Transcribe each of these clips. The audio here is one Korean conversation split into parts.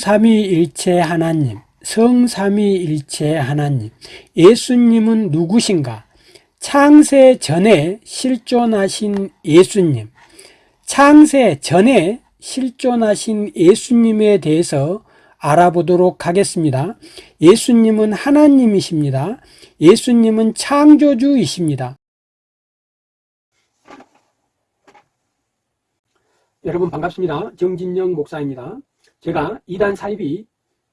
성삼위일체 하나님, 성삼위일체 하나님, 예수님은 누구신가? 창세 전에 실존하신 예수님, 창세 전에 실존하신 예수님에 대해서 알아보도록 하겠습니다. 예수님은 하나님이십니다. 예수님은 창조주이십니다. 여러분 반갑습니다. 정진영 목사입니다. 제가 이단 사입이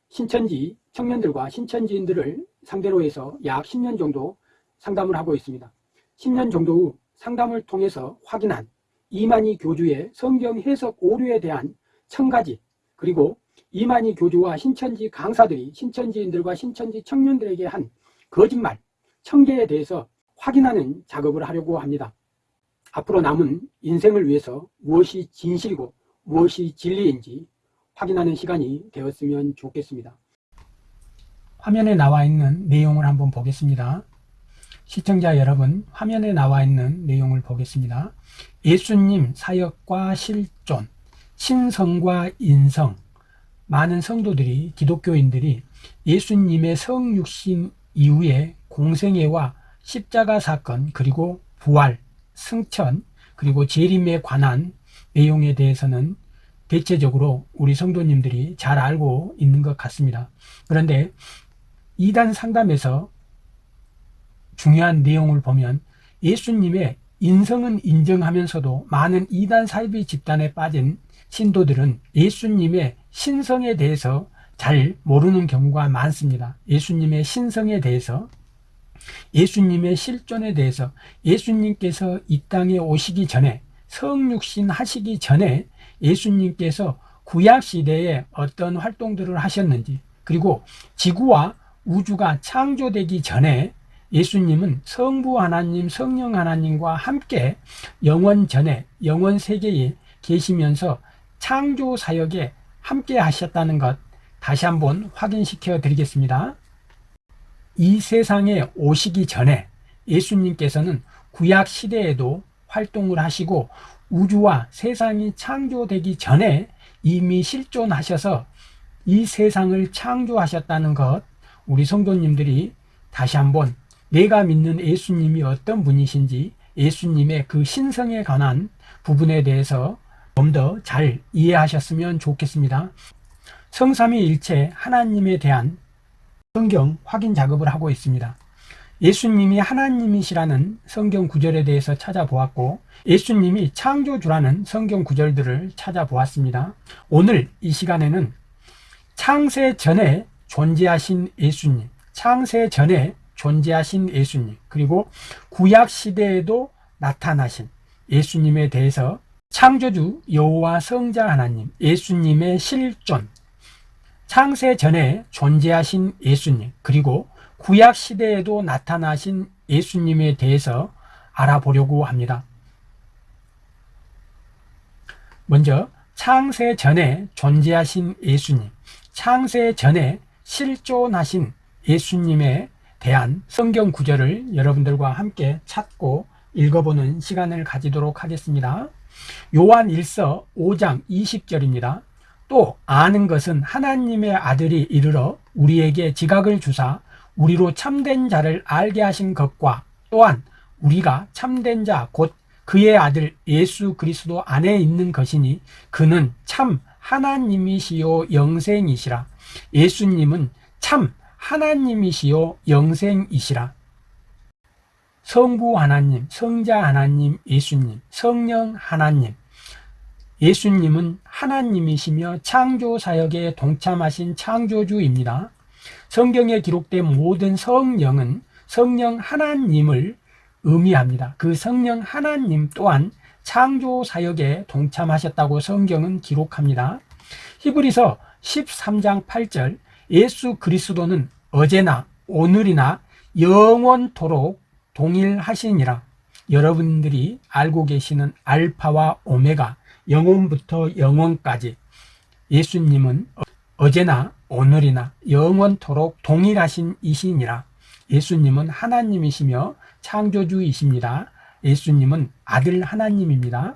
신천지 청년들과 신천지인들을 상대로 해서 약 10년 정도 상담을 하고 있습니다. 10년 정도 후 상담을 통해서 확인한 이만희 교주의 성경 해석 오류에 대한 천가지 그리고 이만희 교주와 신천지 강사들이 신천지인들과 신천지 청년들에게 한 거짓말, 청계에 대해서 확인하는 작업을 하려고 합니다. 앞으로 남은 인생을 위해서 무엇이 진실이고 무엇이 진리인지 확인하는 시간이 되었으면 좋겠습니다. 화면에 나와 있는 내용을 한번 보겠습니다. 시청자 여러분, 화면에 나와 있는 내용을 보겠습니다. 예수님 사역과 실존, 신성과 인성, 많은 성도들이, 기독교인들이 예수님의 성육신 이후에 공생애와 십자가 사건, 그리고 부활, 승천 그리고 재림에 관한 내용에 대해서는 대체적으로 우리 성도님들이 잘 알고 있는 것 같습니다. 그런데 이단 상담에서 중요한 내용을 보면 예수님의 인성은 인정하면서도 많은 이단 사이비 집단에 빠진 신도들은 예수님의 신성에 대해서 잘 모르는 경우가 많습니다. 예수님의 신성에 대해서 예수님의 실존에 대해서 예수님께서 이 땅에 오시기 전에 성육신 하시기 전에 예수님께서 구약 시대에 어떤 활동들을 하셨는지 그리고 지구와 우주가 창조되기 전에 예수님은 성부 하나님, 성령 하나님과 함께 영원 전에, 영원 세계에 계시면서 창조 사역에 함께 하셨다는 것 다시 한번 확인시켜 드리겠습니다. 이 세상에 오시기 전에 예수님께서는 구약 시대에도 활동을 하시고 우주와 세상이 창조되기 전에 이미 실존하셔서 이 세상을 창조하셨다는 것 우리 성도님들이 다시 한번 내가 믿는 예수님이 어떤 분이신지 예수님의 그 신성에 관한 부분에 대해서 좀 더 잘 이해하셨으면 좋겠습니다. 성삼위일체 하나님에 대한 성경 확인 작업을 하고 있습니다. 예수님이 하나님이시라는 성경 구절에 대해서 찾아보았고 예수님이 창조주라는 성경 구절들을 찾아보았습니다. 오늘 이 시간에는 창세 전에 존재하신 예수님, 창세 전에 존재하신 예수님, 그리고 구약 시대에도 나타나신 예수님에 대해서 창조주 여호와 성자 하나님, 예수님의 실존, 창세 전에 존재하신 예수님 그리고 구약 시대에도 나타나신 예수님에 대해서 알아보려고 합니다. 먼저 창세 전에 존재하신 예수님, 창세 전에 실존하신 예수님에 대한 성경 구절을 여러분들과 함께 찾고 읽어보는 시간을 가지도록 하겠습니다. 요한 1서 5장 20절입니다. 또 아는 것은 하나님의 아들이 이르러 우리에게 지각을 주사 우리로 참된 자를 알게 하신 것과 또한 우리가 참된 자 곧 그의 아들 예수 그리스도 안에 있는 것이니 그는 참 하나님이시요 영생이시라. 예수님은 참 하나님이시요 영생이시라. 성부 하나님, 성자 하나님, 예수님, 성령 하나님. 예수님은 하나님이시며 창조 사역에 동참하신 창조주입니다. 성경에 기록된 모든 성령은 성령 하나님을 의미합니다. 그 성령 하나님 또한 창조 사역에 동참하셨다고 성경은 기록합니다. 히브리서 13장 8절 예수 그리스도는 어제나 오늘이나 영원토록 동일하시니라. 여러분들이 알고 계시는 알파와 오메가 영혼부터 영원까지 예수님은 어제나 오늘이나 영원토록 동일하신 이신이라 예수님은 하나님이시며 창조주이십니다. 예수님은 아들 하나님입니다.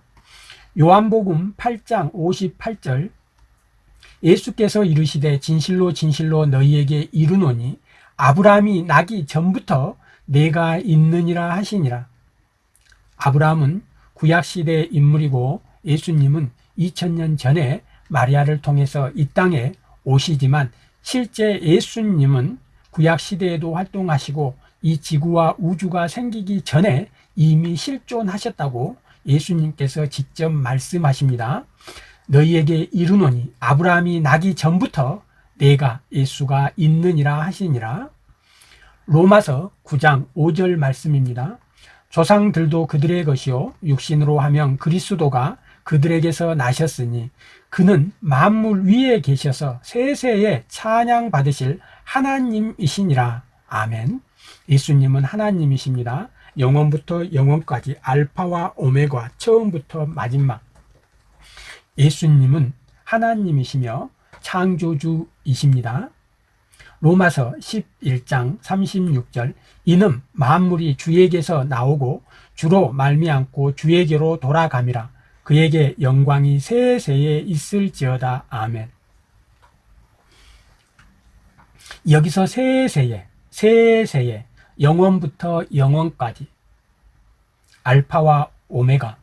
요한복음 8장 58절 예수께서 이르시되 진실로 진실로 너희에게 이르노니 아브라함이 나기 전부터 내가 있느니라 하시니라. 아브라함은 구약시대의 인물이고 예수님은 2000년 전에 마리아를 통해서 이 땅에 오시지만 실제 예수님은 구약시대에도 활동하시고 이 지구와 우주가 생기기 전에 이미 실존하셨다고 예수님께서 직접 말씀하십니다. 너희에게 이르노니 아브라함이 나기 전부터 내가 예수가 있느니라 하시니라. 로마서 9장 5절 말씀입니다. 조상들도 그들의 것이요 육신으로 하면 그리스도가 그들에게서 나셨으니 그는 만물 위에 계셔서 세세에 찬양 받으실 하나님이시니라. 아멘. 예수님은 하나님이십니다. 영원부터 영원까지 알파와 오메가 처음부터 마지막 예수님은 하나님이시며 창조주이십니다. 로마서 11장 36절 이는 만물이 주에게서 나오고 주로 말미암고 주에게로 돌아감이라 그에게 영광이 세세에 있을지어다. 아멘. 여기서 세세에 세세에 영원부터 영원까지. 알파와 오메가.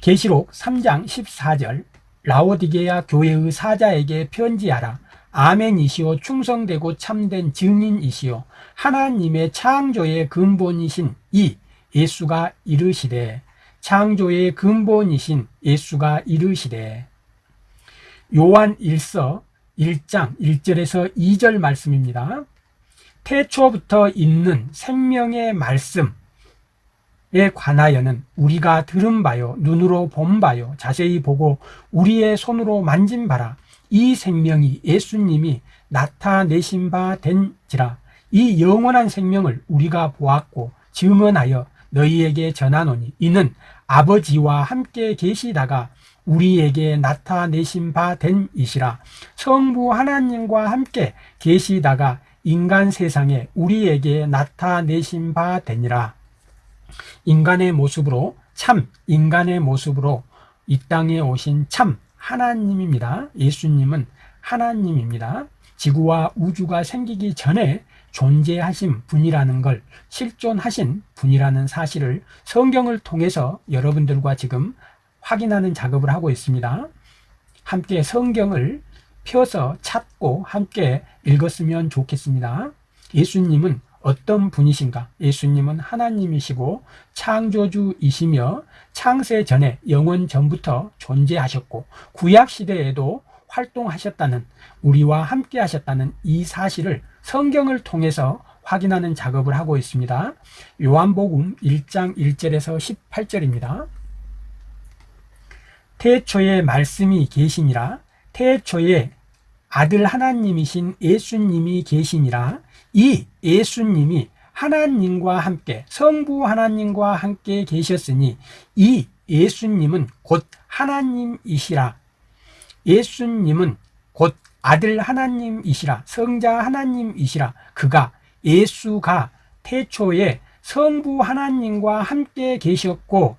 계시록 3장 14절. 라오디게아 교회의 사자에게 편지하라. 아멘이시오. 충성되고 참된 증인이시오. 하나님의 창조의 근본이신 이 예수가 이르시되 창조의 근본이신 예수가 이르시되 요한 1서 1장 1절에서 2절 말씀입니다. 태초부터 있는 생명의 말씀에 관하여는 우리가 들은 바요 눈으로 본 바요 자세히 보고 우리의 손으로 만진 바라. 이 생명이 예수님이 나타내신 바 된지라. 이 영원한 생명을 우리가 보았고 증언하여 너희에게 전하노니 이는 아버지와 함께 계시다가 우리에게 나타내신 바 된 이시라. 성부 하나님과 함께 계시다가 인간 세상에 우리에게 나타내신 바 되니라. 인간의 모습으로 참 인간의 모습으로 이 땅에 오신 참 하나님입니다. 예수님은 하나님입니다. 지구와 우주가 생기기 전에 존재하신 분이라는 걸 실존하신 분이라는 사실을 성경을 통해서 여러분들과 지금 확인하는 작업을 하고 있습니다 함께 성경을 펴서 찾고 함께 읽었으면 좋겠습니다. 예수님은 어떤 분이신가? 예수님은 하나님이시고 창조주이시며 창세 전에 영원 전부터 존재하셨고 구약 시대에도 활동하셨다는 우리와 함께 하셨다는 이 사실을 성경을 통해서 확인하는 작업을 하고 있습니다. 요한복음 1장 1절에서 18절입니다. 태초에 말씀이 계시니라 태초에 아들 하나님이신 예수님이 계시니라 이 예수님이 하나님과 함께 성부 하나님과 함께 계셨으니 이 예수님은 곧 하나님이시라 예수님은 곧 아들 하나님이시라 성자 하나님이시라 그가 예수가 태초에 성부 하나님과 함께 계셨고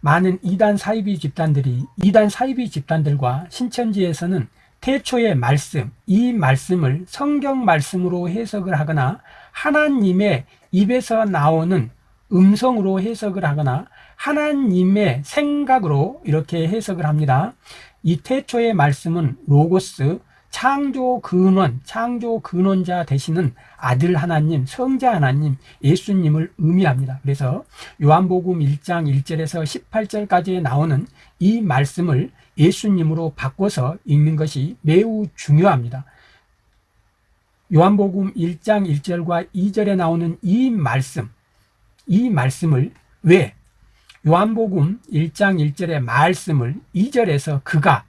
많은 이단 사이비 집단들이 이단 사이비 집단들과 신천지에서는 태초의 말씀, 이 말씀을 성경 말씀으로 해석을 하거나 하나님의 입에서 나오는 음성으로 해석을 하거나 하나님의 생각으로 이렇게 해석을 합니다. 이 태초의 말씀은 로고스, 창조 근원, 창조 근원자 되시는 아들 하나님, 성자 하나님, 예수님을 의미합니다. 그래서 요한복음 1장 1절에서 18절까지 나오는 이 말씀을 예수님으로 바꿔서 읽는 것이 매우 중요합니다. 요한복음 1장 1절과 2절에 나오는 이 말씀, 이 말씀을 왜 요한복음 1장 1절의 말씀을 2절에서 그가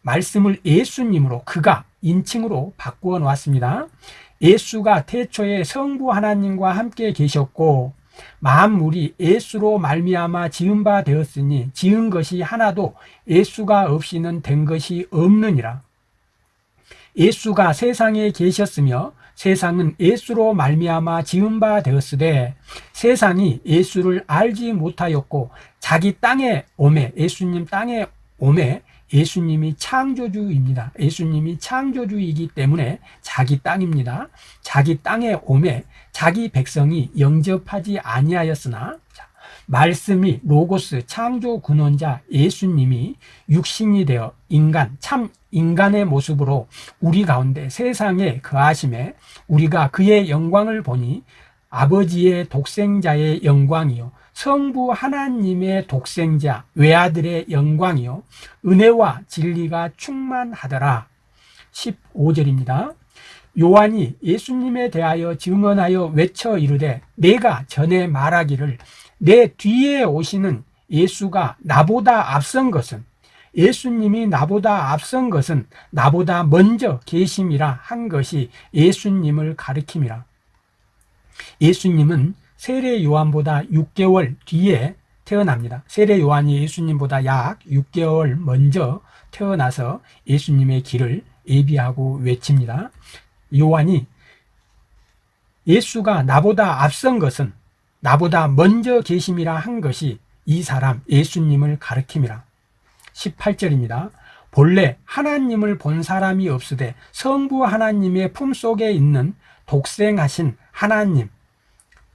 말씀을 예수님으로 그가 인칭으로 바꾸어 놓았습니다. 예수가 태초에 성부 하나님과 함께 계셨고 만물이 예수로 말미암아 지은 바 되었으니 지은 것이 하나도 예수가 없이는 된 것이 없느니라. 예수가 예수에 계셨으며 세상은 예수로 말미암아 지은 바 되었으되 세상이 예수를 알지 못하였고 자기 땅에 오매 예수님 땅에 오매 예수님이 창조주입니다. 예수님이 창조주이기 때문에 자기 땅입니다. 자기 땅에 오매 자기 백성이 영접하지 아니하였으나 자, 말씀이 로고스 창조 근원자 예수님이 육신이 되어 인간 참 인간의 모습으로 우리 가운데 세상에 거하심에 우리가 그의 영광을 보니 아버지의 독생자의 영광이요 성부 하나님의 독생자 외아들의 영광이요 은혜와 진리가 충만하더라. 15절입니다. 요한이 예수님에 대하여 증언하여 외쳐 이르되 내가 전에 말하기를 내 뒤에 오시는 예수가 나보다 앞선 것은 예수님이 나보다 앞선 것은 나보다 먼저 계심이라 한 것이 예수님을 가리킴이라 예수님은 세례 요한보다 6개월 뒤에 태어납니다. 세례 요한이 예수님보다 약 6개월 먼저 태어나서 예수님의 길을 예비하고 외칩니다. 요한이 예수가 나보다 앞선 것은 나보다 먼저 계심이라 한 것이 이 사람 예수님을 가르킴이라 18절입니다. 본래 하나님을 본 사람이 없으되 성부 하나님의 품속에 있는 독생하신 하나님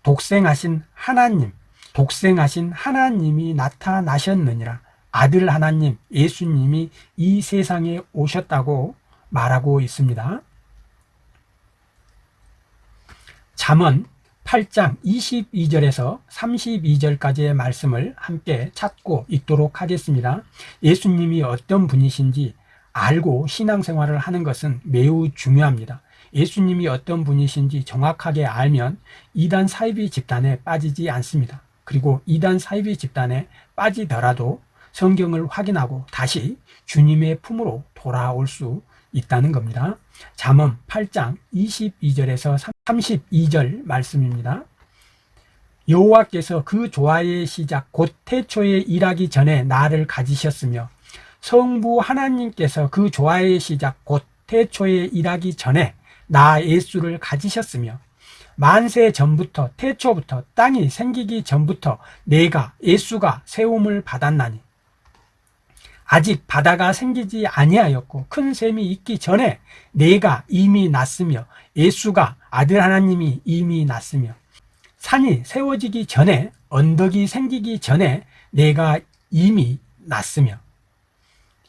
독생하신 하나님 독생하신 하나님이 나타나셨느니라 아들 하나님 예수님이 이 세상에 오셨다고 말하고 있습니다. 잠언 8장 22절에서 32절까지의 말씀을 함께 찾고 읽도록 하겠습니다. 예수님이 어떤 분이신지 알고 신앙생활을 하는 것은 매우 중요합니다. 예수님이 어떤 분이신지 정확하게 알면 이단 사이비 집단에 빠지지 않습니다. 그리고 이단 사이비 집단에 빠지더라도 성경을 확인하고 다시 주님의 품으로 돌아올 수 있다는 겁니다. 잠언 8장 22절에서 32절 말씀입니다. 여호와께서 그 조화의 시작 곧 태초에 일하기 전에 나를 가지셨으며 성부 하나님께서 그 조화의 시작 곧 태초에 일하기 전에 나 예수를 가지셨으며 만세 전부터 태초부터 땅이 생기기 전부터 내가 예수가 세움을 받았나니 아직 바다가 생기지 아니하였고 큰 샘이 있기 전에 내가 이미 났으며 예수가 아들 하나님이 이미 났으며 산이 세워지기 전에 언덕이 생기기 전에 내가 이미 났으며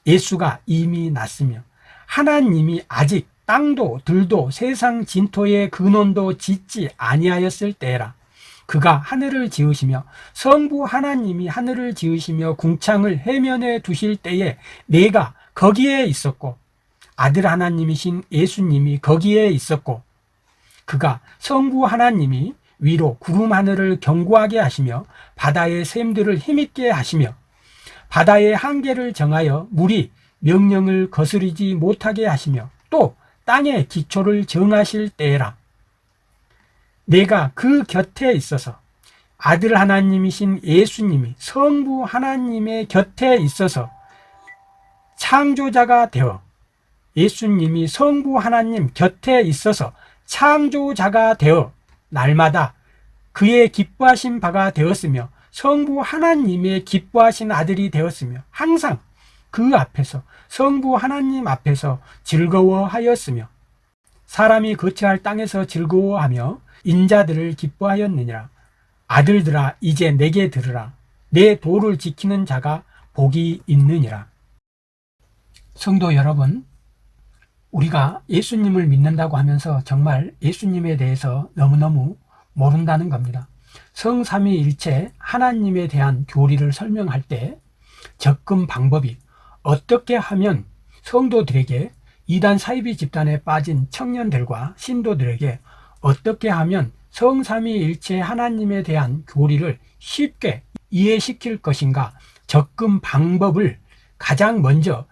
예수가 이미 났으며 하나님이 아직 땅도 들도 세상 진토의 근원도 짓지 아니하였을 때라 그가 하늘을 지으시며 성부 하나님이 하늘을 지으시며 궁창을 해면에 두실 때에 내가 거기에 있었고 아들 하나님이신 예수님이 거기에 있었고 그가 성부 하나님이 위로 구름 하늘을 견고하게 하시며 바다의 샘들을 힘있게 하시며 바다의 한계를 정하여 물이 명령을 거스르지 못하게 하시며 또 땅의 기초를 정하실 때라 내가 그 곁에 있어서 아들 하나님이신 예수님이 성부 하나님의 곁에 있어서 창조자가 되어 예수님이 성부 하나님 곁에 있어서 창조자가 되어 날마다 그의 기뻐하신 바가 되었으며 성부 하나님의 기뻐하신 아들이 되었으며 항상 그 앞에서 성부 하나님 앞에서 즐거워하였으며 사람이 거처할 땅에서 즐거워하며 인자들을 기뻐하였느니라. 아들들아 이제 내게 들으라. 내 도를 지키는 자가 복이 있느니라. 성도 여러분 우리가 예수님을 믿는다고 하면서 정말 예수님에 대해서 너무너무 모른다는 겁니다. 성삼위일체 하나님에 대한 교리를 설명할 때 접근 방법이 어떻게 하면 성도들에게 이단 사이비 집단에 빠진 청년들과 신도들에게 어떻게 하면 성삼위일체 하나님에 대한 교리를 쉽게 이해시킬 것인가 접근 방법을 가장 먼저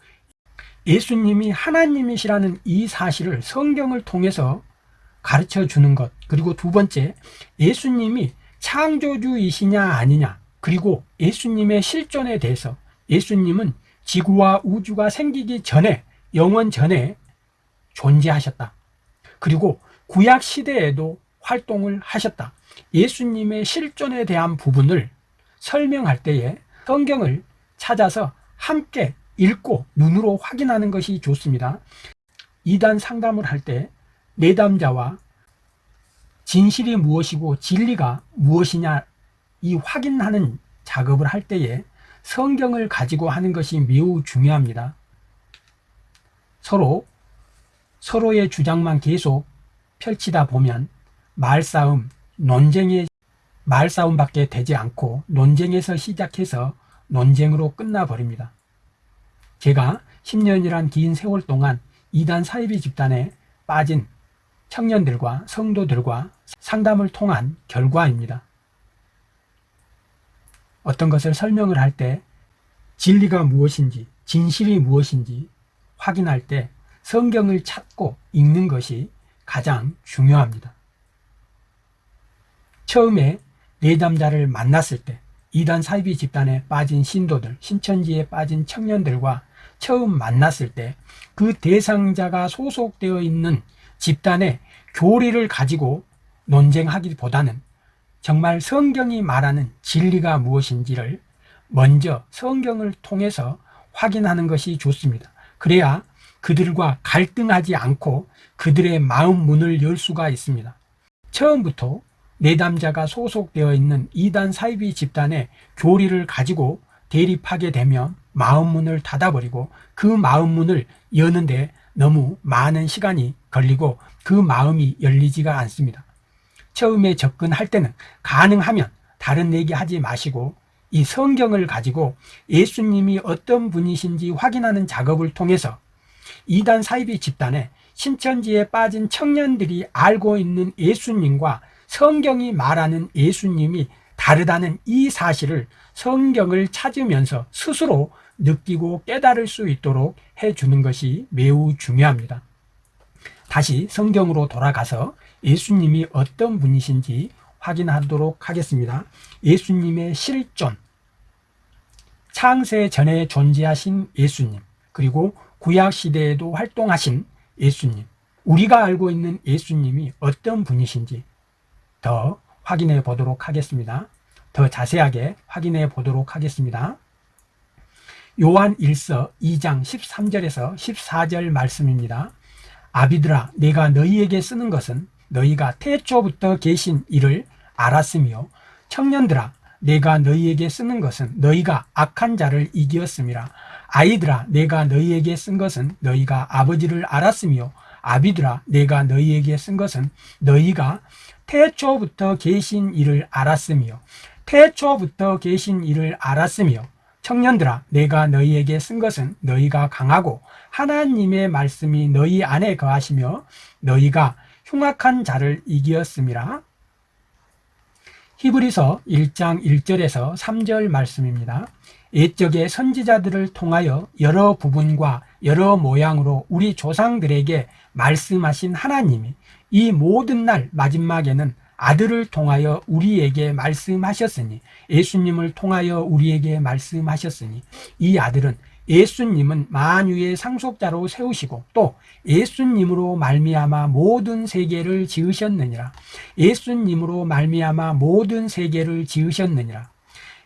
예수님이 하나님이시라는 이 사실을 성경을 통해서 가르쳐 주는 것 그리고 두 번째 예수님이 창조주이시냐 아니냐 그리고 예수님의 실존에 대해서 예수님은 지구와 우주가 생기기 전에 영원 전에 존재하셨다 그리고 구약 시대에도 활동을 하셨다. 예수님의 실존에 대한 부분을 설명할 때에 성경을 찾아서 함께 읽고 눈으로 확인하는 것이 좋습니다. 이단 상담을 할 때 내담자와 진실이 무엇이고 진리가 무엇이냐 이 확인하는 작업을 할 때에 성경을 가지고 하는 것이 매우 중요합니다. 서로 서로의 주장만 계속 펼치다 보면 말싸움, 논쟁의 말싸움밖에 되지 않고 논쟁에서 시작해서 논쟁으로 끝나버립니다. 제가 10년이란 긴 세월 동안 이단 사이비 집단에 빠진 청년들과 성도들과 상담을 통한 결과입니다. 어떤 것을 설명을 할 때 진리가 무엇인지, 진실이 무엇인지 확인할 때 성경을 찾고 읽는 것이 가장 중요합니다. 처음에 내담자를 만났을 때 이단 사이비 집단에 빠진 신도들, 신천지에 빠진 청년들과 처음 만났을 때 그 대상자가 소속되어 있는 집단의 교리를 가지고 논쟁하기보다는 정말 성경이 말하는 진리가 무엇인지를 먼저 성경을 통해서 확인하는 것이 좋습니다. 그래야 그들과 갈등하지 않고 그들의 마음 문을 열 수가 있습니다. 처음부터 내담자가 소속되어 있는 이단 사이비 집단의 교리를 가지고 대립하게 되면 마음 문을 닫아버리고 그 마음 문을 여는데 너무 많은 시간이 걸리고 그 마음이 열리지가 않습니다. 처음에 접근할 때는 가능하면 다른 얘기 하지 마시고 이 성경을 가지고 예수님이 어떤 분이신지 확인하는 작업을 통해서 이단 사이비 집단에 신천지에 빠진 청년들이 알고 있는 예수님과 성경이 말하는 예수님이 다르다는 이 사실을 성경을 찾으면서 스스로 느끼고 깨달을 수 있도록 해주는 것이 매우 중요합니다. 다시 성경으로 돌아가서 예수님이 어떤 분이신지 확인하도록 하겠습니다. 예수님의 실존, 창세 전에 존재하신 예수님, 그리고 구약 시대에도 활동하신 예수님, 우리가 알고 있는 예수님이 어떤 분이신지 더 확인해 보도록 하겠습니다. 더 자세하게 확인해 보도록 하겠습니다. 요한 1서 2장 13절에서 14절 말씀입니다. 아비들아 내가 너희에게 쓰는 것은 너희가 태초부터 계신 이를 알았으며 청년들아 내가 너희에게 쓰는 것은 너희가 악한 자를 이기었음이라. 아이들아 내가 너희에게 쓴 것은 너희가 아버지를 알았으며 아비들아 내가 너희에게 쓴 것은 너희가 태초부터 계신 이를 알았으며 태초부터 계신 이를 알았으며 청년들아 내가 너희에게 쓴 것은 너희가 강하고 하나님의 말씀이 너희 안에 거하시며 너희가 흉악한 자를 이기었음이라 히브리서 1장 1절에서 3절 말씀입니다. 옛적의 선지자들을 통하여 여러 부분과 여러 모양으로 우리 조상들에게 말씀하신 하나님이 이 모든 날 마지막에는 아들을 통하여 우리에게 말씀하셨으니 예수님을 통하여 우리에게 말씀하셨으니 이 아들은 예수님은 만유의 상속자로 세우시고 또 예수님으로 말미암아 모든 세계를 지으셨느니라. 예수님으로 말미암아 모든 세계를 지으셨느니라.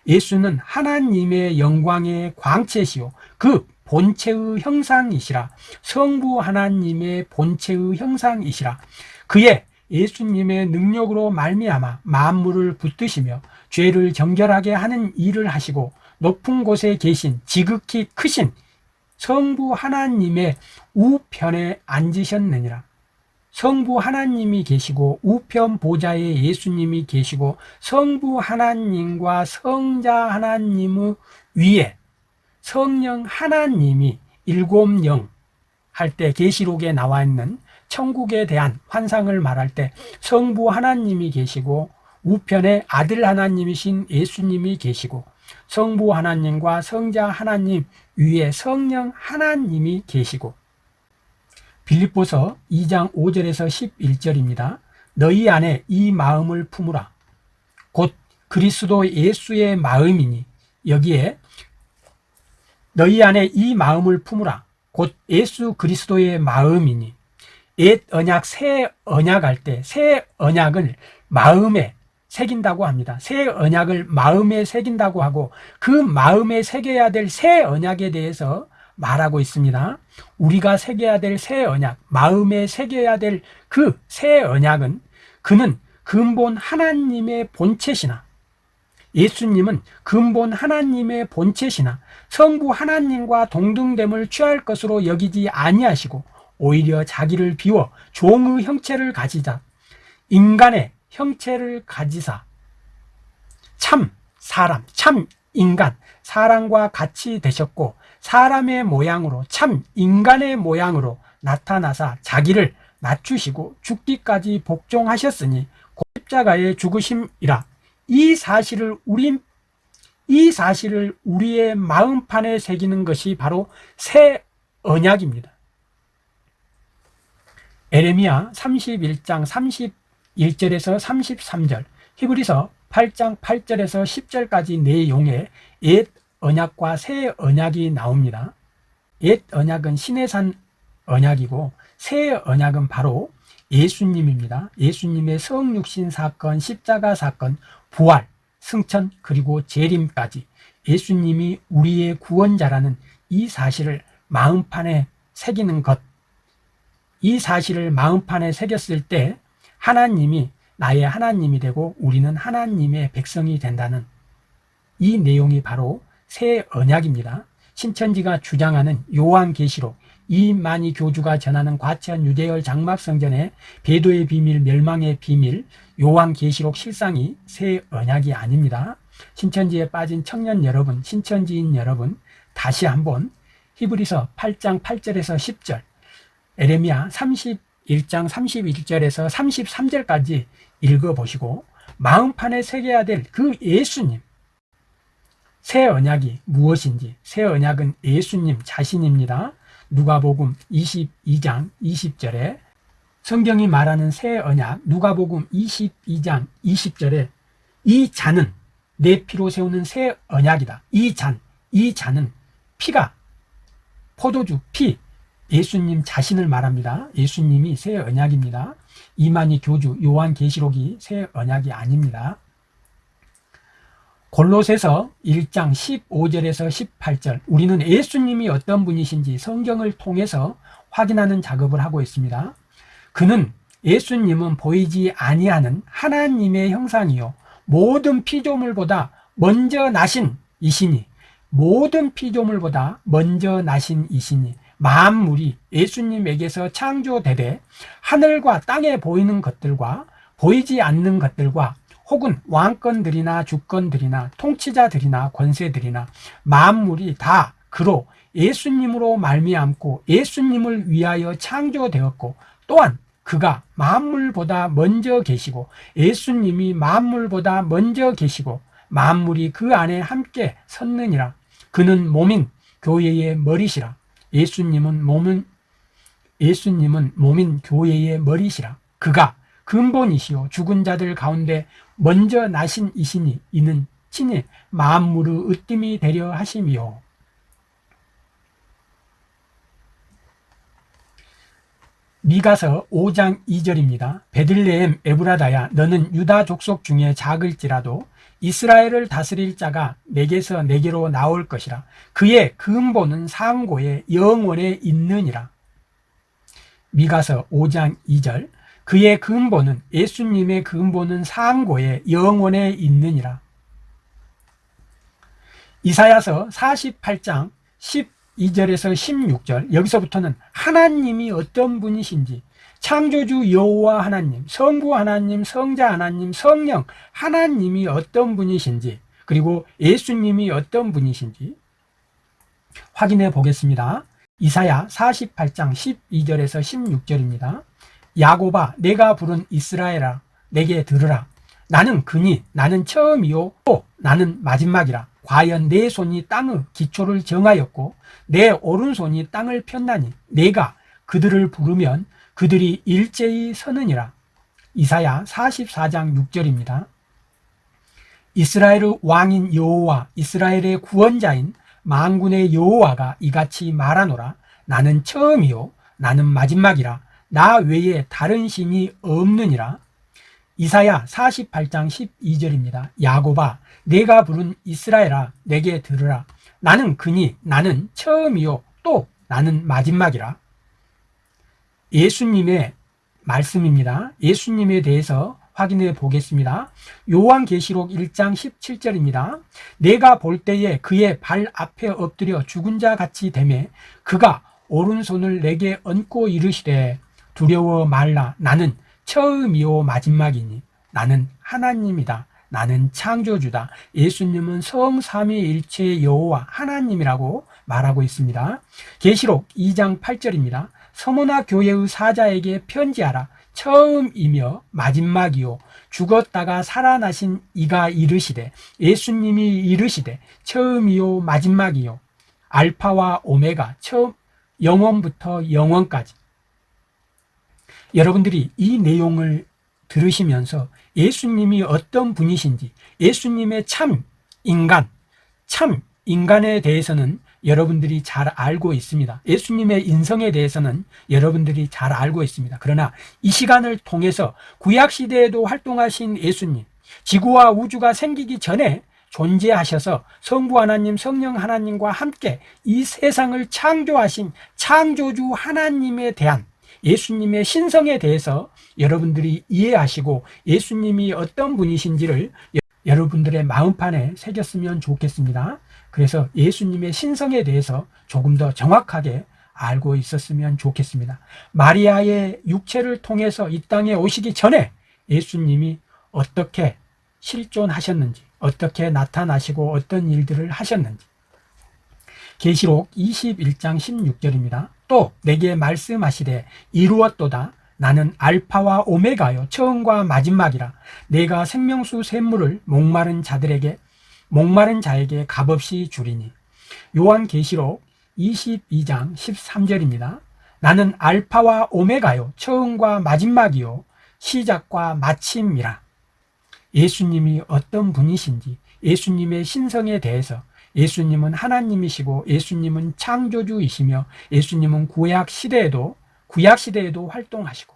예수는 하나님의 영광의 광채시요 그 본체의 형상이시라. 성부 하나님의 본체의 형상이시라. 그의 예수님의 능력으로 말미암아 만물을 붙드시며 죄를 정결하게 하는 일을 하시고 높은 곳에 계신 지극히 크신 성부 하나님의 우편에 앉으셨느니라. 성부 하나님이 계시고 우편 보좌에 예수님이 계시고 성부 하나님과 성자 하나님의 위에 성령 하나님이 일곱 영 할 때 계시록에 나와 있는 천국에 대한 환상을 말할 때 성부 하나님이 계시고 우편에 아들 하나님이신 예수님이 계시고 성부 하나님과 성자 하나님 위에 성령 하나님이 계시고 빌립보서 2장 5절에서 11절입니다. 너희 안에 이 마음을 품으라. 곧 그리스도 예수의 마음이니 여기에 너희 안에 이 마음을 품으라. 곧 예수 그리스도의 마음이니 옛 언약 새 언약 할 때 새 언약을 마음에 새긴다고 합니다. 새 언약을 마음에 새긴다고 하고 그 마음에 새겨야 될 새 언약에 대해서 말하고 있습니다. 우리가 새겨야 될 새 언약, 마음에 새겨야 될 그 새 언약은 그는 근본 하나님의 본체시나 예수님은 근본 하나님의 본체시나 성부 하나님과 동등됨을 취할 것으로 여기지 아니하시고 오히려 자기를 비워 종의 형체를 가지자 인간의 형체를 가지사. 참 사람, 참 인간, 사람과 같이 되셨고 사람의 모양으로 참 인간의 모양으로 나타나사 자기를 낮추시고 죽기까지 복종하셨으니 십자가의 죽으심이라. 이 사실을 우리 이 사실을 우리의 마음판에 새기는 것이 바로 새 언약입니다. 에레미야 31장 31절에서 33절, 히브리서 8장 8절에서 10절까지 내용의 옛 언약과 새 언약이 나옵니다. 옛 언약은 신의 산 언약이고 새 언약은 바로 예수님입니다. 예수님의 성육신 사건, 십자가 사건, 부활, 승천 그리고 재림까지 예수님이 우리의 구원자라는 이 사실을 마음판에 새기는 것. 이 사실을 마음판에 새겼을 때 하나님이 나의 하나님이 되고 우리는 하나님의 백성이 된다는 이 내용이 바로 새 언약입니다. 신천지가 주장하는 요한계시록 이만희 교주가 전하는 과천 유대열 장막성전의 배도의 비밀, 멸망의 비밀, 요한계시록 실상이 새 언약이 아닙니다. 신천지에 빠진 청년 여러분, 신천지인 여러분, 다시 한번 히브리서 8장 8절에서 10절, 에레미야 31장 31절에서 33절까지 읽어보시고 마음판에 새겨야 될 그 예수님, 새 언약이 무엇인지 새 언약은 예수님 자신입니다. 누가복음 22장 20절에 성경이 말하는 새 언약 누가복음 22장 20절에 이 잔은 내 피로 세우는 새 언약이다. 이 잔, 이 잔은 피가 포도주 피 예수님 자신을 말합니다. 예수님이 새 언약입니다. 이만희 교주 요한 계시록이 새 언약이 아닙니다. 골로새서 1장 15절에서 18절 우리는 예수님이 어떤 분이신지 성경을 통해서 확인하는 작업을 하고 있습니다. 그는 예수님은 보이지 아니하는 하나님의 형상이요 모든 피조물보다 먼저 나신 이시니 모든 피조물보다 먼저 나신 이시니 만물이 예수님에게서 창조되되 하늘과 땅에 보이는 것들과 보이지 않는 것들과 혹은 왕권들이나 주권들이나 통치자들이나 권세들이나 만물이 다 그로 예수님으로 말미암고 예수님을 위하여 창조되었고 또한 그가 만물보다 먼저 계시고 예수님이 만물보다 먼저 계시고 만물이 그 안에 함께 섰느니라. 그는 몸인 교회의 머리시라 예수님은 몸은 예수님은 몸인 교회의 머리시라. 그가 근본이시요. 죽은 자들 가운데 먼저 나신 이시니 이는 친히 만물의 으뜸이 되려 하심이요. 미가서 5장 2절입니다. 베들레헴 에브라다야 너는 유다 족속 중에 작을지라도 이스라엘을 다스릴 자가 내게서 내게로 나올 것이라. 그의 근본은 상고에 영원에 있느니라. 미가서 5장 2절. 그의 근본은 예수님의 근본은 상고에 영원에 있느니라. 이사야서 48장 12절에서 16절. 여기서부터는 하나님이 어떤 분이신지 창조주 여호와 하나님, 성부 하나님, 성자 하나님, 성령 하나님이 어떤 분이신지 그리고 예수님이 어떤 분이신지 확인해 보겠습니다. 이사야 48장 12절에서 16절입니다. 야고바 내가 부른 이스라엘아 내게 들으라 나는 그니 나는 처음이요 또 나는 마지막이라 과연 내 손이 땅의 기초를 정하였고 내 오른손이 땅을 폈나니 내가 그들을 부르면 그들이 일제히 서느니라. 이사야 44장 6절입니다. 이스라엘의 왕인 여호와 이스라엘의 구원자인 만군의 여호와가 이같이 말하노라. 나는 처음이요 나는 마지막이라. 나 외에 다른 신이 없느니라. 이사야 48장 12절입니다. 야고바 내가 부른 이스라엘아 내게 들으라. 나는 그니 나는 처음이요 또 나는 마지막이라 예수님의 말씀입니다. 예수님에 대해서 확인해 보겠습니다. 요한계시록 1장 17절입니다. 내가 볼 때에 그의 발 앞에 엎드려 죽은 자 같이 되매 그가 오른손을 내게 얹고 이르시되 두려워 말라 나는 처음이요 마지막이니 나는 하나님이다. 나는 창조주다. 예수님은 성삼위일체 여호와 하나님이라고 말하고 있습니다. 계시록 2장 8절입니다. 서모나 교회의 사자에게 편지하라. 처음이며 마지막이요. 죽었다가 살아나신 이가 이르시되 예수님이 이르시되 처음이요 마지막이요. 알파와 오메가 처음 영원부터 영원까지. 여러분들이 이 내용을 들으시면서 예수님이 어떤 분이신지 예수님의 참 인간 참 인간에 대해서는 여러분들이 잘 알고 있습니다. 예수님의 인성에 대해서는 여러분들이 잘 알고 있습니다. 그러나 이 시간을 통해서 구약시대에도 활동하신 예수님, 지구와 우주가 생기기 전에 존재하셔서 성부 하나님, 성령 하나님과 함께 이 세상을 창조하신 창조주 하나님에 대한 예수님의 신성에 대해서 여러분들이 이해하시고 예수님이 어떤 분이신지를 여러분들의 마음판에 새겼으면 좋겠습니다. 그래서 예수님의 신성에 대해서 조금 더 정확하게 알고 있었으면 좋겠습니다. 마리아의 육체를 통해서 이 땅에 오시기 전에 예수님이 어떻게 실존하셨는지, 어떻게 나타나시고 어떤 일들을 하셨는지. 계시록 21장 16절입니다. 또 내게 말씀하시되 이루었도다. 나는 알파와 오메가요 처음과 마지막이라 내가 생명수 샘물을 목마른 자들에게 목마른 자에게 값없이 주리니 요한계시록 22장 13절입니다. 나는 알파와 오메가요 처음과 마지막이요 시작과 마침이라 예수님이 어떤 분이신지 예수님의 신성에 대해서 예수님은 하나님이시고 예수님은 창조주이시며 예수님은 구약 시대에도 구약 시대에도 활동하시고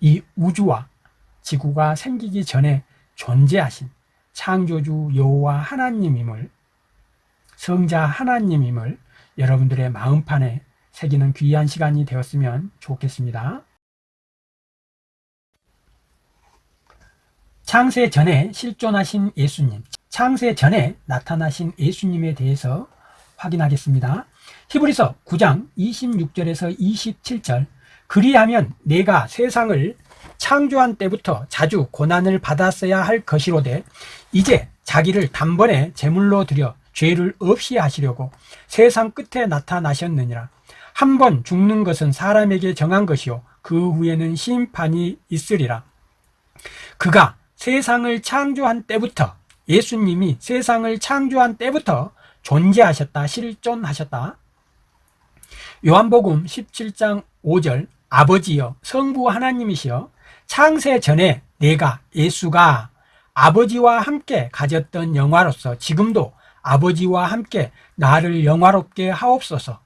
이 우주와 지구가 생기기 전에 존재하신 창조주 여호와 하나님임을 성자 하나님임을 여러분들의 마음판에 새기는 귀한 시간이 되었으면 좋겠습니다. 창세 전에 실존하신 예수님, 창세 전에 나타나신 예수님에 대해서 확인하겠습니다. 히브리서 9장 26절에서 27절 그리하면 내가 세상을 창조한 때부터 자주 고난을 받았어야 할 것이로되 이제 자기를 단번에 제물로 드려 죄를 없이 하시려고 세상 끝에 나타나셨느니라. 한 번 죽는 것은 사람에게 정한 것이요 그 후에는 심판이 있으리라. 그가 세상을 창조한 때부터 예수님이 세상을 창조한 때부터 존재하셨다 실존하셨다. 요한복음 17장 5절 아버지여 성부 하나님이시여 창세 전에 내가 예수가 아버지와 함께 가졌던 영화로서 지금도 아버지와 함께 나를 영화롭게 하옵소서.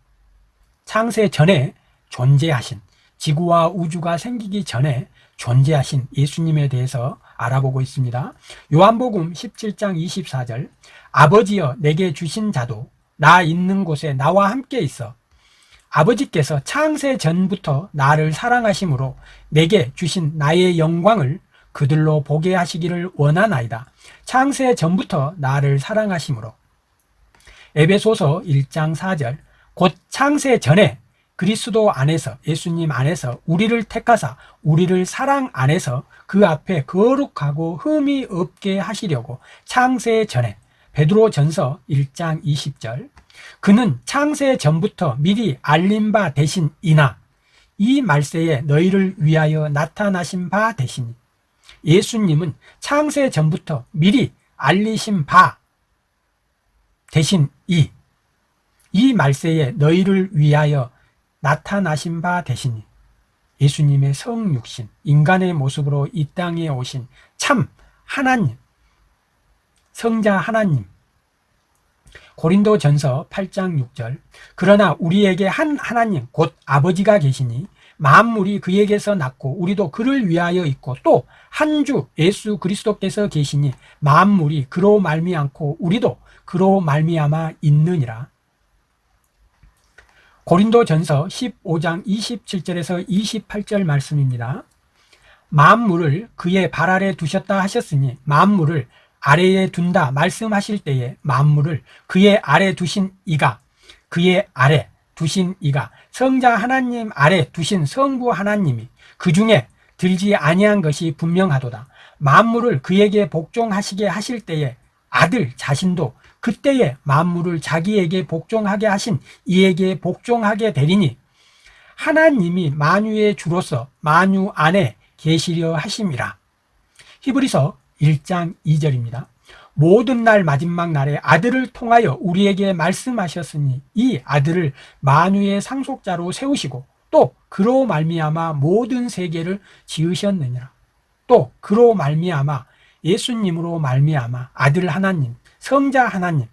창세 전에 존재하신 지구와 우주가 생기기 전에 존재하신 예수님에 대해서 알아보고 있습니다. 요한복음 17장 24절 아버지여 내게 주신 자도 나 있는 곳에 나와 함께 있어 아버지께서 창세 전부터 나를 사랑하심으로 내게 주신 나의 영광을 그들로 보게 하시기를 원하나이다. 창세 전부터 나를 사랑하심으로. 에베소서 1장 4절. 곧 창세 전에 그리스도 안에서 예수님 안에서 우리를 택하사 우리를 사랑 안에서 그 앞에 거룩하고 흠이 없게 하시려고 창세 전에. 베드로 전서 1장 20절 그는 창세 전부터 미리 알린 바 대신이나 이 말세에 너희를 위하여 나타나신 바 대신이 예수님은 창세 전부터 미리 알리신 바 대신 이, 이 말세에 너희를 위하여 나타나신 바 대신이 예수님의 성육신, 인간의 모습으로 이 땅에 오신 참 하나님, 성자 하나님, 고린도 전서 8장 6절 그러나 우리에게 한 하나님 곧 아버지가 계시니 만물이 그에게서 났고 우리도 그를 위하여 있고 또 한 주 예수 그리스도께서 계시니 만물이 그로 말미암고 우리도 그로 말미암아 있느니라 고린도전서 15장 27절에서 28절 말씀입니다. 만물을 그의 발 아래 두셨다 하셨으니 만물을 아래에 둔다 말씀하실 때에 만물을 그의 아래 두신 이가 그의 아래 두신 이가 성자 하나님 아래 두신 성부 하나님이 그 중에 들지 아니한 것이 분명하도다. 만물을 그에게 복종하시게 하실 때에 아들 자신도 그때에 만물을 자기에게 복종하게 하신 이에게 복종하게 되리니 하나님이 만유의 주로서 만유 안에 계시려 하심이라. 히브리서 1장 2절입니다. 모든 날 마지막 날에 아들을 통하여 우리에게 말씀하셨으니 이 아들을 만유의 상속자로 세우시고 또 그로 말미암아 모든 세계를 지으셨느니라. 또 그로 말미암아 예수님으로 말미암아 아들 하나님, 성자 하나님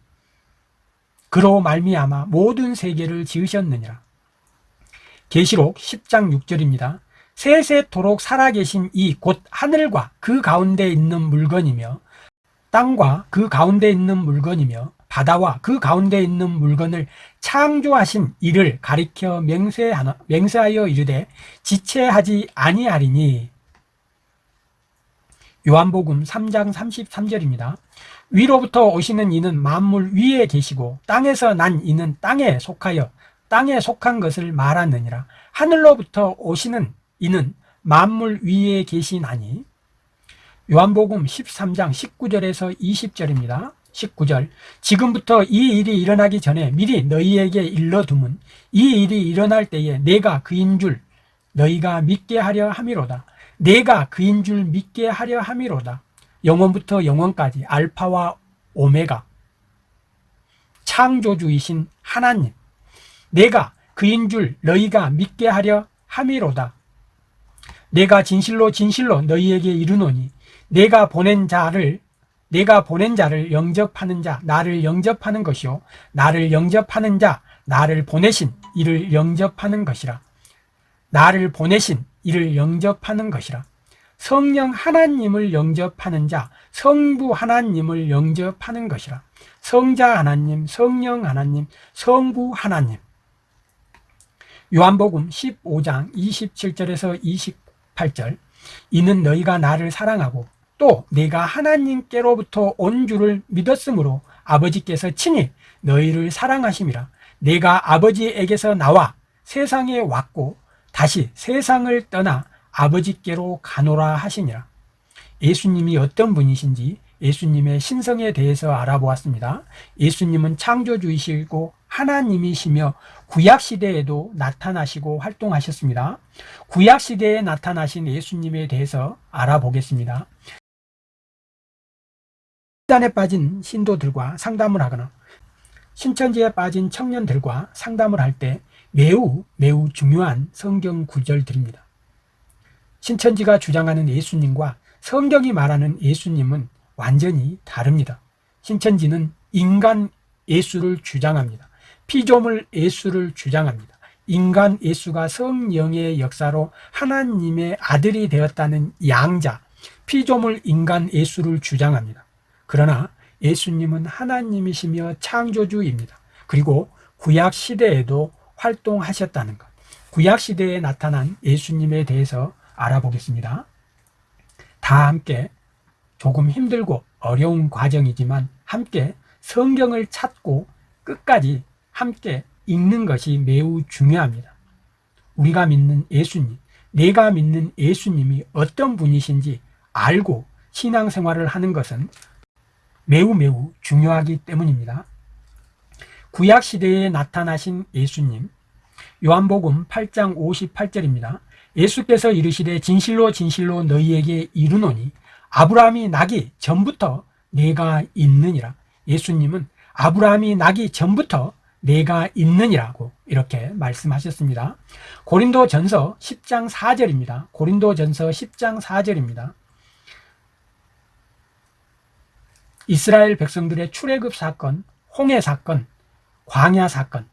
그로 말미암아 모든 세계를 지으셨느니라. 계시록 10장 6절입니다. 세세토록 살아계신 이 곧 하늘과 그 가운데 있는 물건이며 땅과 그 가운데 있는 물건이며 바다와 그 가운데 있는 물건을 창조하신 이를 가리켜 맹세하여, 맹세하여 이르되 지체하지 아니하리니 요한복음 3장 33절입니다. 위로부터 오시는 이는 만물 위에 계시고 땅에서 난 이는 땅에 속하여 땅에 속한 것을 말하느니라. 하늘로부터 오시는 이는 만물 위에 계시나니 요한복음 13장 19절에서 20절입니다. 19절 지금부터 이 일이 일어나기 전에 미리 너희에게 일러두면 이 일이 일어날 때에 내가 그인 줄 너희가 믿게 하려 함이로다. 내가 그인 줄 믿게 하려 함이로다. 영원부터 영원까지 알파와 오메가 창조주이신 하나님 내가 그인 줄 너희가 믿게 하려 함이로다. 내가 진실로 진실로 너희에게 이르노니 내가 보낸 자를 내가 보낸 자를 영접하는 자 나를 영접하는 것이요. 나를 영접하는 자 나를 보내신 이를 영접하는 것이라. 나를 보내신 이를 영접하는 것이라. 성령 하나님을 영접하는 자 성부 하나님을 영접하는 것이라. 성자 하나님 성령 하나님 성부 하나님. 요한복음 15장 27절에서 28절. 이는 너희가 나를 사랑하고 또 내가 하나님께로부터 온 줄을 믿었으므로 아버지께서 친히 너희를 사랑하심이라. 내가 아버지에게서 나와 세상에 왔고 다시 세상을 떠나 아버지께로 가노라 하시니라. 예수님이 어떤 분이신지 예수님의 신성에 대해서 알아보았습니다. 예수님은 창조주이시고 하나님이시며 구약시대에도 나타나시고 활동하셨습니다 구약시대에 나타나신 예수님에 대해서 알아보겠습니다 신단에 빠진 신도들과 상담을 하거나 신천지에 빠진 청년들과 상담을 할 때 매우 매우 중요한 성경 구절들입니다. 신천지가 주장하는 예수님과 성경이 말하는 예수님은 완전히 다릅니다. 신천지는 인간 예수를 주장합니다. 피조물 예수를 주장합니다. 인간 예수가 성령의 역사로 하나님의 아들이 되었다는 양자, 피조물 인간 예수를 주장합니다. 그러나 예수님은 하나님이시며 창조주입니다. 그리고 구약 시대에도 활동하셨다는 것. 구약 시대에 나타난 예수님에 대해서 알아보겠습니다. 다 함께 조금 힘들고 어려운 과정이지만 함께 성경을 찾고 끝까지 함께 읽는 것이 매우 중요합니다. 우리가 믿는 예수님, 내가 믿는 예수님이 어떤 분이신지 알고 신앙생활을 하는 것은 매우 매우 중요하기 때문입니다. 구약 시대에 나타나신 예수님 요한복음 8장 58절입니다. 예수께서 이르시되 진실로 진실로 너희에게 이르노니 아브라함이 나기 전부터 내가 있느니라. 예수님은 아브라함이 나기 전부터 내가 있느니라고 이렇게 말씀하셨습니다. 고린도 전서 10장 4절입니다. 고린도 전서 10장 4절입니다. 이스라엘 백성들의 출애굽 사건, 홍해 사건, 광야 사건,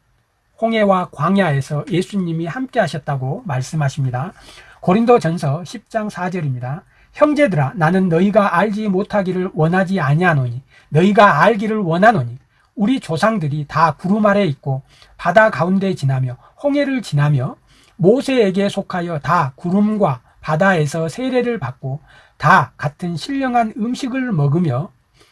홍해와 광야에서 예수님이 함께 하셨다고 말씀하십니다. 고린도 전서 10장 4절입니다. 형제들아 나는 너희가 알지 못하기를 원하지 아니하노니 너희가 알기를 원하노니 우리 조상들이 다 구름 아래 있고 바다 가운데 지나며 홍해를 지나며 모세에게 속하여 다 구름과 바다에서 세례를 받고 다 같은 신령한 음식을 먹으며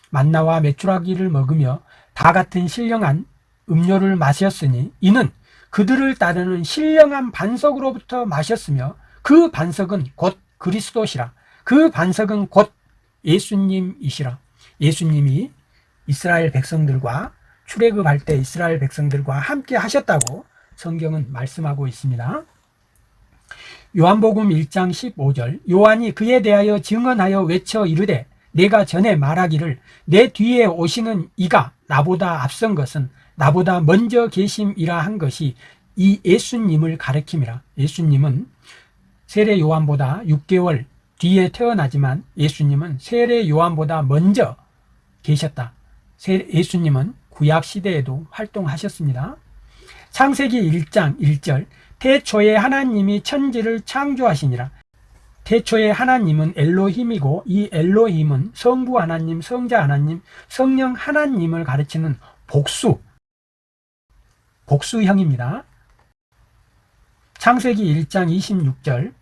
만나와 메추라기를 먹으며 다 같은 신령한 음료를 마셨으니 이는 그들을 따르는 신령한 반석으로부터 마셨으며 그 반석은 곧 그리스도시라. 그 반석은 곧 예수님이시라. 예수님이 이스라엘 백성들과 출애굽할 때 이스라엘 백성들과 함께 하셨다고 성경은 말씀하고 있습니다. 요한복음 1장 15절 요한이 그에 대하여 증언하여 외쳐 이르되 내가 전에 말하기를 내 뒤에 오시는 이가 나보다 앞선 것은 나보다 먼저 계심이라 한 것이 이 예수님을 가리킴이라 예수님은 세례 요한보다 6개월 뒤에 태어나지만 예수님은 세례 요한보다 먼저 계셨다 예수님은 구약 시대에도 활동하셨습니다. 창세기 1장 1절 태초에 하나님이 천지를 창조하시니라. 태초에 하나님은 엘로힘이고 이 엘로힘은 성부 하나님, 성자 하나님, 성령 하나님을 가르치는 복수 복수형입니다. 창세기 1장 26절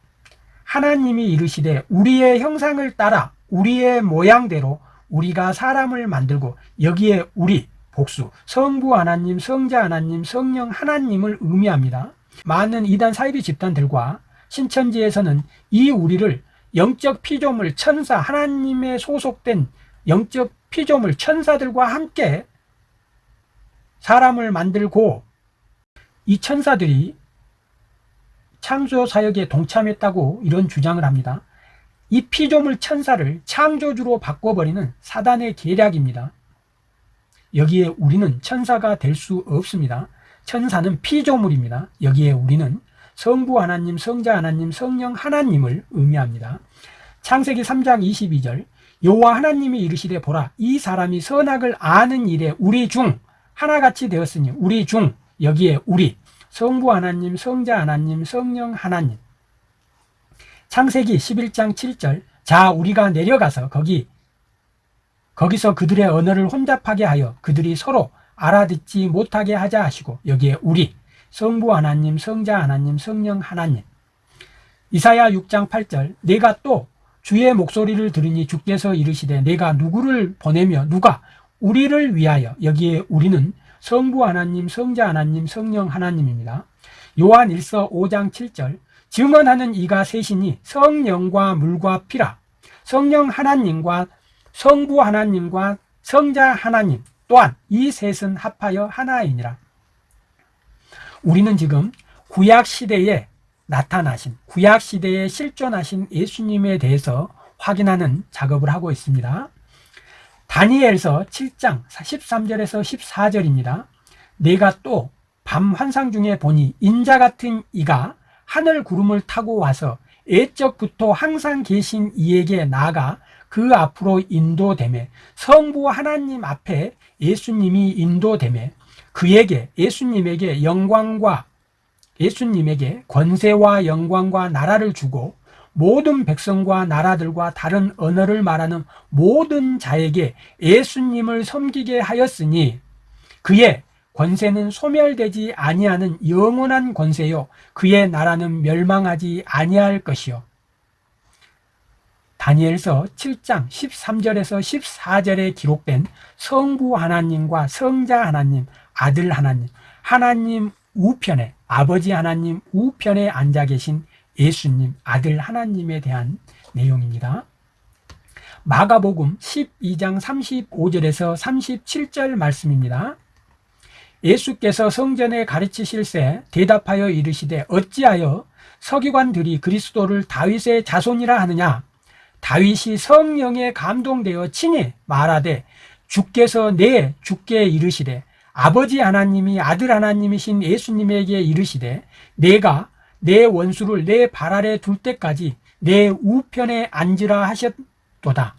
하나님이 이르시되 우리의 형상을 따라 우리의 모양대로 우리가 사람을 만들고 여기에 우리 복수 성부 하나님, 성자 하나님, 성령 하나님을 의미합니다 많은 이단 사이비 집단들과 신천지에서는 이 우리를 영적 피조물 천사 하나님의 소속된 영적 피조물 천사들과 함께 사람을 만들고 이 천사들이 창조 사역에 동참했다고 이런 주장을 합니다. 이 피조물 천사를 창조주로 바꿔버리는 사단의 계략입니다. 여기에 우리는 천사가 될 수 없습니다. 천사는 피조물입니다. 여기에 우리는 성부 하나님, 성자 하나님, 성령 하나님을 의미합니다. 창세기 3장 22절 여호와 하나님이 이르시되 보라 이 사람이 선악을 아는 일에 우리 중 하나같이 되었으니 우리 중 여기에 우리 성부 하나님, 성자 하나님, 성령 하나님. 창세기 11장 7절. 자, 우리가 내려가서 거기 거기서 그들의 언어를 혼잡하게 하여 그들이 서로 알아듣지 못하게 하자 하시고 여기에 우리 성부 하나님, 성자 하나님, 성령 하나님. 이사야 6장 8절. 내가 또 주의 목소리를 들으니 주께서 이르시되 내가 누구를 보내며 누가 우리를 위하여 여기에 우리는 성부 하나님, 성자 하나님, 성령 하나님입니다. 요한 1서 5장 7절 증언하는 이가 셋이니 성령과 물과 피라 성령 하나님과 성부 하나님과 성자 하나님 또한 이 셋은 합하여 하나이니라 우리는 지금 구약 시대에 나타나신 구약 시대에 실존하신 예수님에 대해서 확인하는 작업을 하고 있습니다 다니엘서 7장 13절에서 14절입니다. 내가 또 밤 환상 중에 보니 인자 같은 이가 하늘 구름을 타고 와서 애적부터 항상 계신 이에게 나아가 그 앞으로 인도됨에 성부 하나님 앞에 예수님이 인도됨에 그에게 예수님에게 영광과 예수님에게 권세와 영광과 나라를 주고 모든 백성과 나라들과 다른 언어를 말하는 모든 자에게 예수님을 섬기게 하였으니 그의 권세는 소멸되지 아니하는 영원한 권세요. 그의 나라는 멸망하지 아니할 것이요 다니엘서 7장 13절에서 14절에 기록된 성부 하나님과 성자 하나님, 아들 하나님, 하나님 우편에 아버지 하나님 우편에 앉아 계신 예수님 아들 하나님에 대한 내용입니다. 마가복음 12장 35절에서 37절 말씀입니다. 예수께서 성전에 가르치실 새 대답하여 이르시되 어찌하여 서기관들이 그리스도를 다윗의 자손이라 하느냐 다윗이 성령에 감동되어 친히 말하되 주께서 내 주께 이르시되 아버지 하나님이 아들 하나님이신 예수님에게 이르시되 내가 내 원수를 내 발 아래 둘 때까지 내 우편에 앉으라 하셨도다.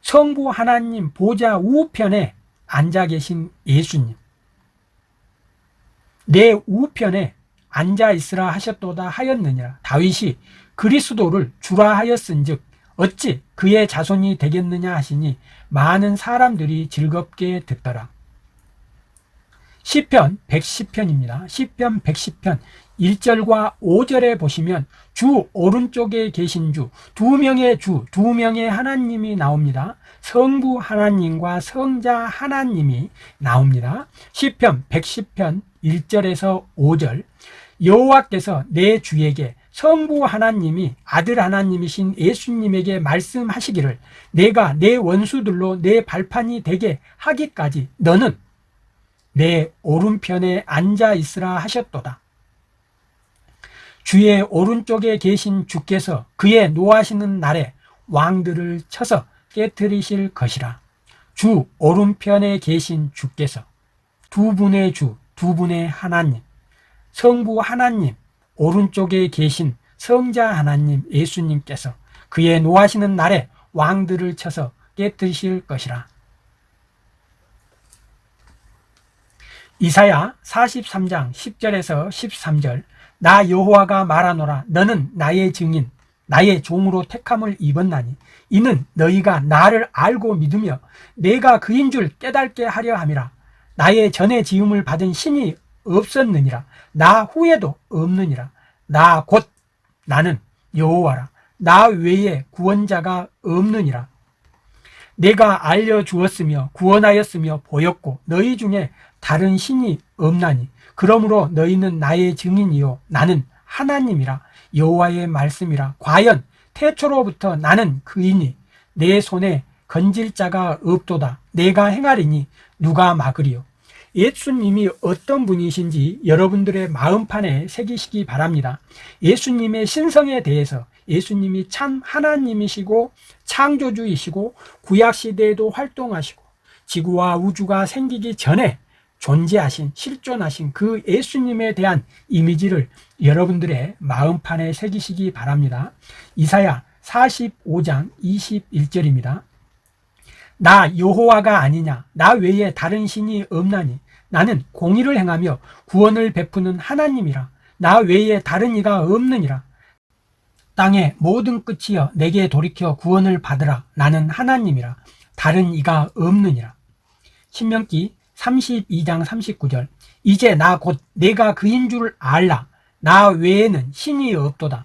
성부 하나님 보좌 우편에 앉아 계신 예수님 내 우편에 앉아 있으라 하셨도다 하였느니라 다윗이 그리스도를 주라 하였은즉 어찌 그의 자손이 되겠느냐 하시니 많은 사람들이 즐겁게 듣더라. 시편 110편입니다. 시편 110편 1절과 5절에 보시면 주 오른쪽에 계신 주, 두 명의 주, 두 명의 하나님이 나옵니다. 성부 하나님과 성자 하나님이 나옵니다. 시편 110편 1절에서 5절 여호와께서 내 주에게 성부 하나님이 아들 하나님이신 예수님에게 말씀하시기를 내가 내 원수들로 내 발판이 되게 하기까지 너는 내 오른편에 앉아 있으라 하셨도다. 주의 오른쪽에 계신 주께서 그의 노하시는 날에 왕들을 쳐서 깨뜨리실 것이라. 주 오른편에 계신 주께서 두 분의 주, 두 분의 하나님, 성부 하나님, 오른쪽에 계신 성자 하나님 예수님께서 그의 노하시는 날에 왕들을 쳐서 깨뜨리실 것이라. 이사야 43장 10절에서 13절 나 여호와가 말하노라 너는 나의 증인 나의 종으로 택함을 입었나니 이는 너희가 나를 알고 믿으며 내가 그인 줄 깨닫게 하려 함이라 나의 전에 지음을 받은 신이 없었느니라. 나 후에도 없느니라. 나 곧 나는 여호와라. 나 외에 구원자가 없느니라. 내가 알려주었으며 구원하였으며 보였고 너희 중에 다른 신이 없나니. 그러므로 너희는 나의 증인이요. 나는 하나님이라. 여호와의 말씀이라. 과연 태초로부터 나는 그이니? 내 손에 건질 자가 없도다. 내가 행하리니 누가 막으리요 예수님이 어떤 분이신지 여러분들의 마음판에 새기시기 바랍니다. 예수님의 신성에 대해서 예수님이 참 하나님이시고 창조주이시고 구약시대에도 활동하시고 지구와 우주가 생기기 전에 존재하신 실존하신 그 예수님에 대한 이미지를 여러분들의 마음판에 새기시기 바랍니다. 이사야 45장 21절입니다 나 여호와가 아니냐? 나 외에 다른 신이 없나니? 나는 공의를 행하며 구원을 베푸는 하나님이라. 나 외에 다른 이가 없느니라. 땅의 모든 끝이여 내게 돌이켜 구원을 받으라. 나는 하나님이라. 다른 이가 없느니라. 신명기 32장 39절. 이제 나 곧 내가 그인 줄 알라. 나 외에는 신이 없도다.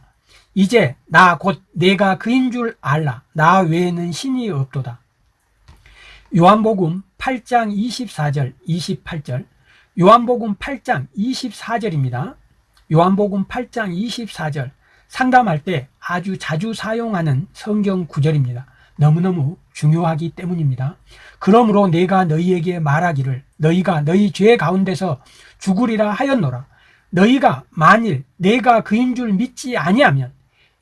이제 나 곧 내가 그인 줄 알라. 나 외에는 신이 없도다 요한복음 8장 24절 28절. 요한복음 8장 24절입니다. 요한복음 8장 24절. 상담할 때 아주 자주 사용하는 성경 구절입니다. 너무너무 중요하기 때문입니다. 그러므로 내가 너희에게 말하기를 너희가 너희 죄 가운데서 죽으리라 하였노라. 너희가 만일 내가 그인 줄 믿지 아니하면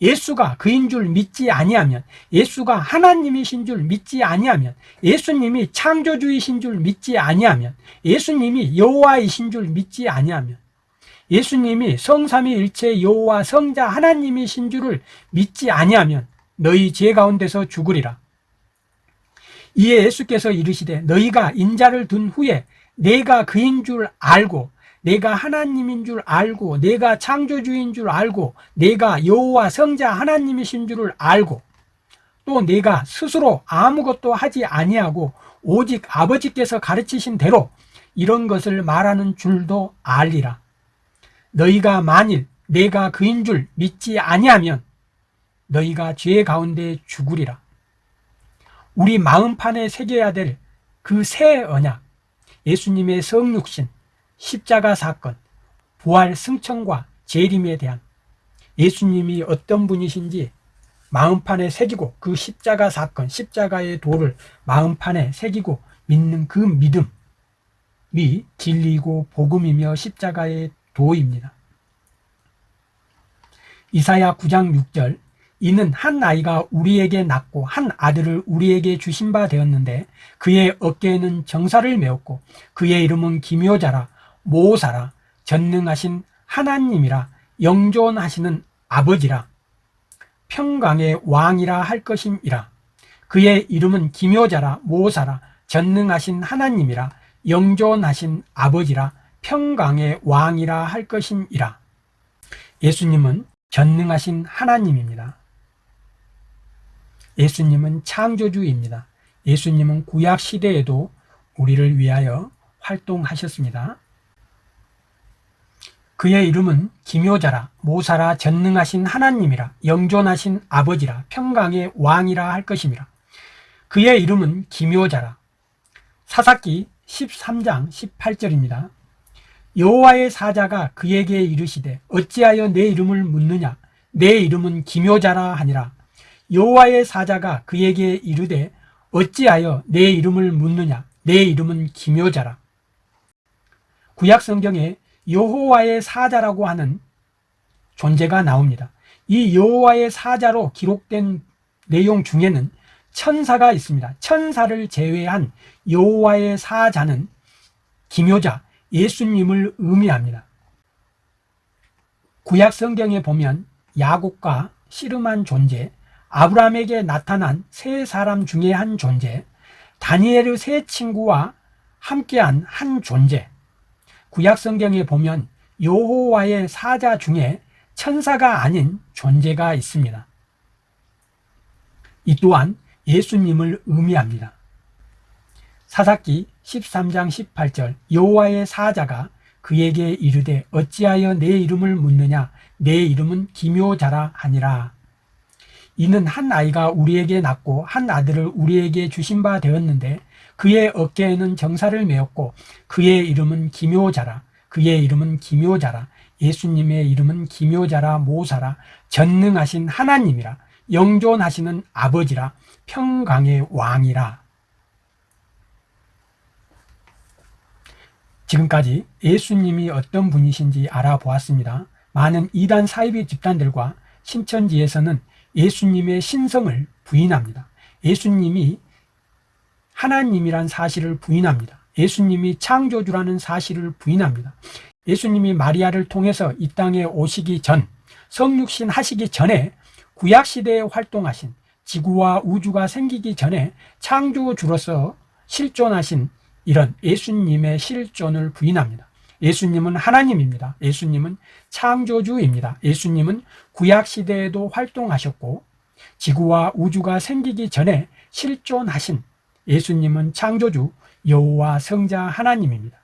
예수가 그인 줄 믿지 아니하면 예수가 하나님이신 줄 믿지 아니하면 예수님이 창조주이신 줄 믿지 아니하면 예수님이 여호와이신 줄 믿지 아니하면 예수님이 성삼위일체 여호와 성자 하나님이신 줄을 믿지 아니하면 너희 죄 가운데서 죽으리라. 이에 예수께서 이르시되 너희가 인자를 둔 후에 내가 그인 줄 알고 내가 하나님인 줄 알고 내가 창조주인 줄 알고 내가 여호와 성자 하나님이신 줄을 알고 또 내가 스스로 아무것도 하지 아니하고 오직 아버지께서 가르치신 대로 이런 것을 말하는 줄도 알리라. 너희가 만일 내가 그인 줄 믿지 아니하면 너희가 죄 가운데 죽으리라. 우리 마음판에 새겨야 될 그 새 언약 예수님의 성육신 십자가 사건 부활 승천과 재림에 대한 예수님이 어떤 분이신지 마음판에 새기고 그 십자가 사건 십자가의 도를 마음판에 새기고 믿는 그 믿음이 진리고 복음이며 십자가의 도입니다. 이사야 9장 6절 이는 한 아이가 우리에게 낳고 한 아들을 우리에게 주신 바 되었는데 그의 어깨에는 정사를 메었고 그의 이름은 기묘자라 모사라 전능하신 하나님이라 영존하시는 아버지라 평강의 왕이라 할 것임이라 그의 이름은 기묘자라 모사라 전능하신 하나님이라 영존하신 아버지라 평강의 왕이라 할 것임이라 예수님은 전능하신 하나님입니다 예수님은 창조주입니다. 예수님은 구약 시대에도 우리를 위하여 활동하셨습니다. 그의 이름은 기묘자라 모사라 전능하신 하나님이라 영존하신 아버지라 평강의 왕이라 할 것임이라. 그의 이름은 기묘자라. 사사기 13장 18절입니다. 여호와의 사자가 그에게 이르시되 어찌하여 내 이름을 묻느냐 내 이름은 기묘자라 하니라 여호와의 사자가 그에게 이르되 어찌하여 내 이름을 묻느냐 내 이름은 기묘자라 구약 성경에 여호와의 사자라고 하는 존재가 나옵니다. 이 여호와의 사자로 기록된 내용 중에는 천사가 있습니다. 천사를 제외한 여호와의 사자는 기묘자 예수님을 의미합니다. 구약 성경에 보면 야곱과 씨름한 존재, 아브라함에게 나타난 세 사람 중에 한 존재, 다니엘의 세 친구와 함께한 한 존재, 구약 성경에 보면 여호와의 사자 중에 천사가 아닌 존재가 있습니다. 이 또한 예수님을 의미합니다. 사사기 13장 18절 여호와의 사자가 그에게 이르되 어찌하여 내 이름을 묻느냐 내 이름은 기묘자라 하니라 이는 한 아이가 우리에게 낳고 한 아들을 우리에게 주신 바 되었는데 그의 어깨에는 정사를 메었고 그의 이름은 기묘자라 그의 이름은 기묘자라 예수님의 이름은 기묘자라 모사라 전능하신 하나님이라 영존하시는 아버지라 평강의 왕이라 지금까지 예수님이 어떤 분이신지 알아보았습니다. 많은 이단 사이비 집단들과 신천지에서는 예수님의 신성을 부인합니다. 예수님이 하나님이란 사실을 부인합니다. 예수님이 창조주라는 사실을 부인합니다. 예수님이 마리아를 통해서 이 땅에 오시기 전, 성육신 하시기 전에 구약시대에 활동하신 지구와 우주가 생기기 전에 창조주로서 실존하신 이런 예수님의 실존을 부인합니다. 예수님은 하나님입니다. 예수님은 창조주입니다. 예수님은 구약시대에도 활동하셨고 지구와 우주가 생기기 전에 실존하신 예수님은 창조주 여호와 성자 하나님입니다.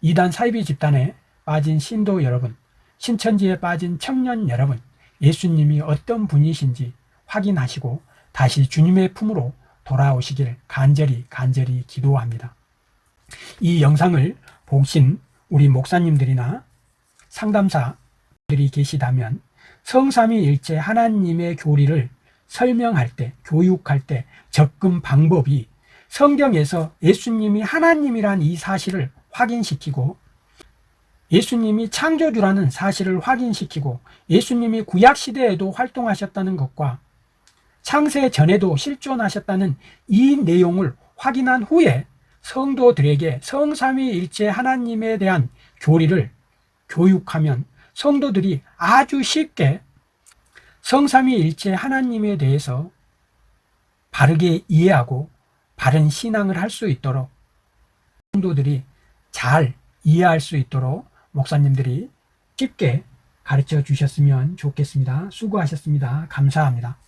이단 사이비 집단에 빠진 신도 여러분, 신천지에 빠진 청년 여러분, 예수님이 어떤 분이신지 확인하시고 다시 주님의 품으로 돌아오시길 간절히 간절히 기도합니다. 이 영상을 보신 우리 목사님들이나 상담사들이 계시다면 성삼위일체 하나님의 교리를 설명할 때, 교육할 때 접근 방법이 성경에서 예수님이 하나님이란 이 사실을 확인시키고 예수님이 창조주라는 사실을 확인시키고 예수님이 구약시대에도 활동하셨다는 것과 창세 전에도 실존하셨다는 이 내용을 확인한 후에 성도들에게 성삼위일체 하나님에 대한 교리를 교육하면 성도들이 아주 쉽게 성삼위일체 하나님에 대해서 바르게 이해하고 바른 신앙을 할 수 있도록 성도들이 잘 이해할 수 있도록 목사님들이 쉽게 가르쳐 주셨으면 좋겠습니다. 수고하셨습니다. 감사합니다.